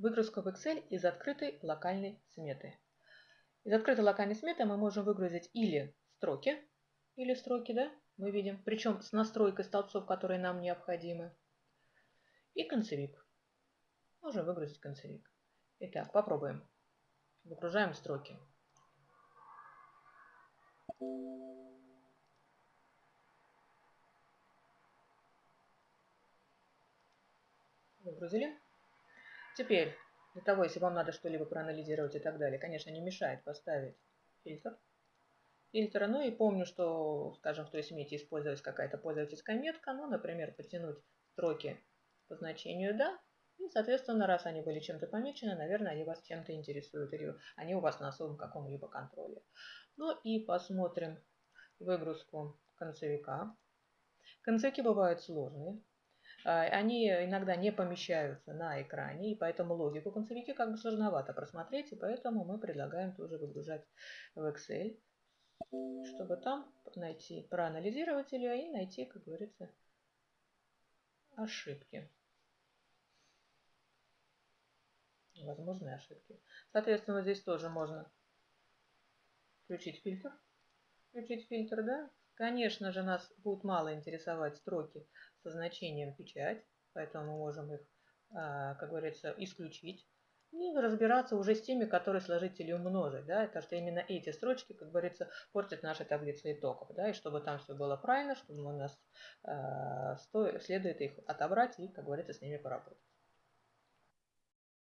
Выгрузка в Excel из открытой локальной сметы. Из открытой локальной сметы мы можем выгрузить или строки, или строки, да, мы видим, причем с настройкой столбцов, которые нам необходимы, и концевик. Можем выгрузить концевик. Итак, попробуем. Выгружаем строки. Выгрузили. Теперь, для того, если вам надо что-либо проанализировать и так далее, конечно, не мешает поставить фильтр. Фильтра. Ну и помню, что, скажем, в той смете использовалась какая-то пользовательская метка, ну, например, потянуть строки по значению «да», и, соответственно, раз они были чем-то помечены, наверное, они вас чем-то интересуют, или они у вас на особом каком-либо контроле. Ну и посмотрим выгрузку концевика. Концевики бывают сложные. А, они иногда не помещаются на экране, и поэтому логику концевики как бы сложновато просмотреть, и поэтому мы предлагаем тоже выгружать в Excel, чтобы там найти, проанализировать ее и найти, как говорится, ошибки. Возможные ошибки. Соответственно, здесь тоже можно включить фильтр. Включить фильтр, да, Конечно же, нас будут мало интересовать строки со значением печать, поэтому мы можем их, а, как говорится, исключить. И разбираться уже с теми, которые сложить или умножить. Да? Это что именно эти строчки, как говорится, портят наши таблицы итогов. Да? И чтобы там все было правильно, чтобы у нас э, следует их отобрать и, как говорится, с ними поработать.